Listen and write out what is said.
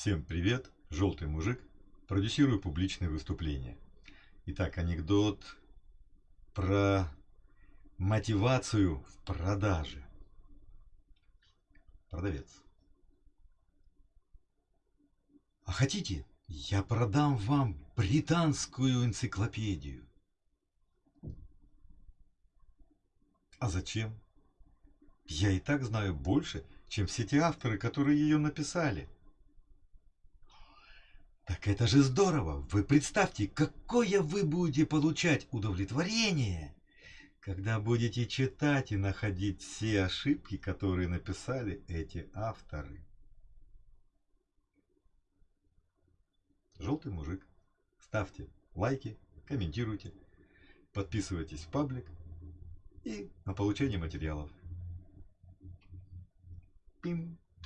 Всем привет, желтый мужик, продюсирую публичные выступления. Итак, анекдот про мотивацию в продаже. Продавец. А хотите, я продам вам британскую энциклопедию? А зачем? Я и так знаю больше, чем все те авторы, которые ее написали. Это же здорово! Вы представьте, какое вы будете получать удовлетворение, когда будете читать и находить все ошибки, которые написали эти авторы. Желтый мужик. Ставьте лайки, комментируйте, подписывайтесь в паблик и на получение материалов. Пим.